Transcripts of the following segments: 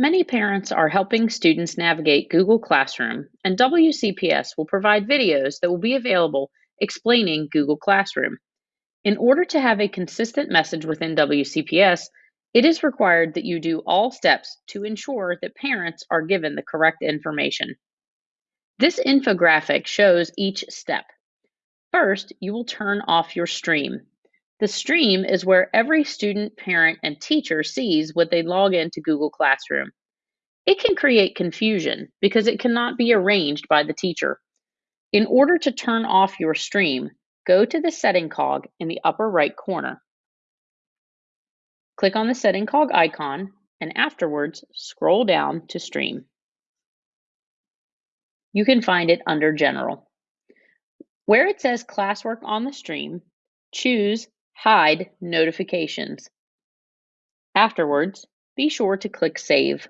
Many parents are helping students navigate Google Classroom, and WCPS will provide videos that will be available explaining Google Classroom. In order to have a consistent message within WCPS, it is required that you do all steps to ensure that parents are given the correct information. This infographic shows each step. First, you will turn off your stream. The stream is where every student, parent, and teacher sees when they log into Google Classroom. It can create confusion because it cannot be arranged by the teacher. In order to turn off your stream, go to the setting cog in the upper right corner. Click on the setting cog icon and afterwards scroll down to stream. You can find it under general. Where it says classwork on the stream, choose Hide notifications. Afterwards, be sure to click Save.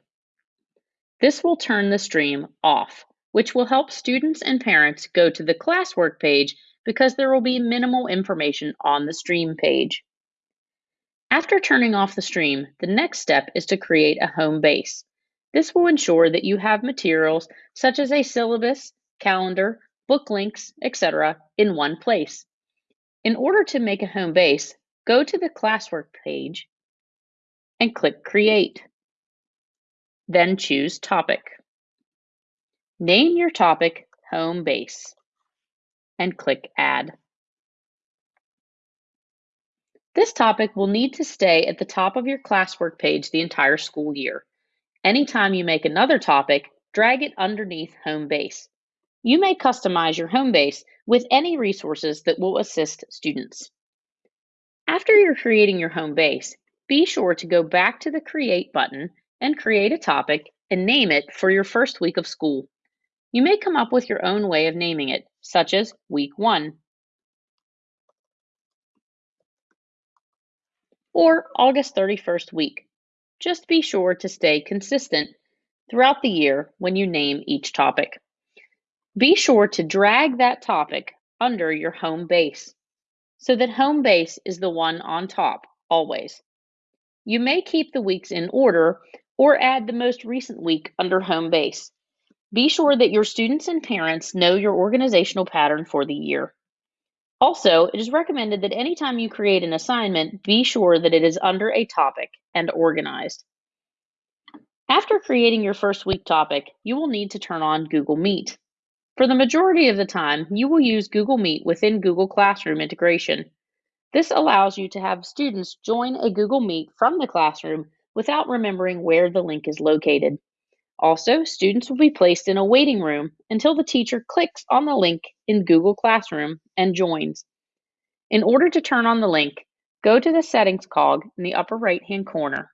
This will turn the stream off, which will help students and parents go to the classwork page because there will be minimal information on the stream page. After turning off the stream, the next step is to create a home base. This will ensure that you have materials such as a syllabus, calendar, book links, etc. in one place. In order to make a home base, go to the classwork page and click Create. Then choose Topic. Name your topic Home Base and click Add. This topic will need to stay at the top of your classwork page the entire school year. Anytime you make another topic, drag it underneath Home Base. You may customize your home base with any resources that will assist students. After you're creating your home base, be sure to go back to the Create button and create a topic and name it for your first week of school. You may come up with your own way of naming it, such as Week 1 or August 31st week. Just be sure to stay consistent throughout the year when you name each topic. Be sure to drag that topic under your home base so that home base is the one on top always. You may keep the weeks in order or add the most recent week under home base. Be sure that your students and parents know your organizational pattern for the year. Also, it is recommended that anytime you create an assignment, be sure that it is under a topic and organized. After creating your first week topic, you will need to turn on Google Meet. For the majority of the time, you will use Google Meet within Google Classroom integration. This allows you to have students join a Google Meet from the classroom without remembering where the link is located. Also, students will be placed in a waiting room until the teacher clicks on the link in Google Classroom and joins. In order to turn on the link, go to the Settings cog in the upper right-hand corner.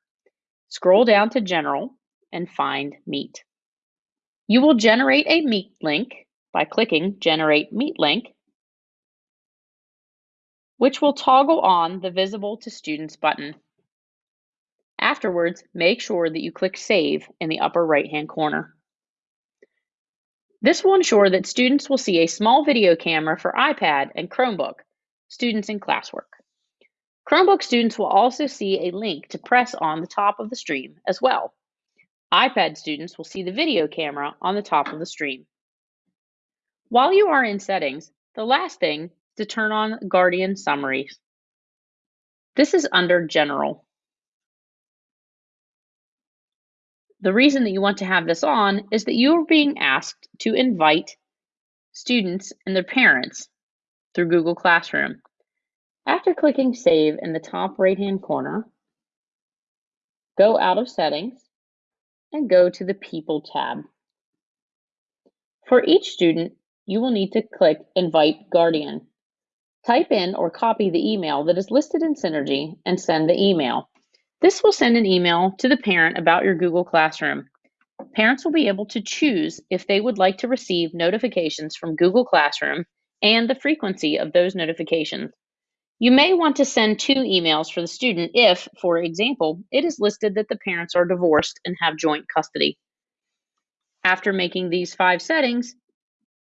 Scroll down to General and find Meet. You will generate a Meet link by clicking Generate Meet Link, which will toggle on the Visible to Students button. Afterwards, make sure that you click Save in the upper right-hand corner. This will ensure that students will see a small video camera for iPad and Chromebook, students in classwork. Chromebook students will also see a link to press on the top of the stream as well. iPad students will see the video camera on the top of the stream. While you are in Settings, the last thing is to turn on Guardian Summaries. This is under General. The reason that you want to have this on is that you are being asked to invite students and their parents through Google Classroom. After clicking Save in the top right-hand corner, go out of Settings and go to the People tab. For each student, you will need to click Invite Guardian. Type in or copy the email that is listed in Synergy and send the email. This will send an email to the parent about your Google Classroom. Parents will be able to choose if they would like to receive notifications from Google Classroom and the frequency of those notifications. You may want to send two emails for the student if, for example, it is listed that the parents are divorced and have joint custody. After making these five settings,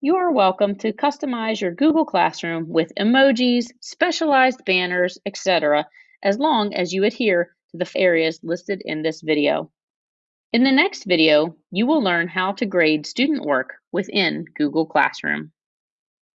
you are welcome to customize your Google Classroom with emojis, specialized banners, etc., as long as you adhere to the areas listed in this video. In the next video, you will learn how to grade student work within Google Classroom.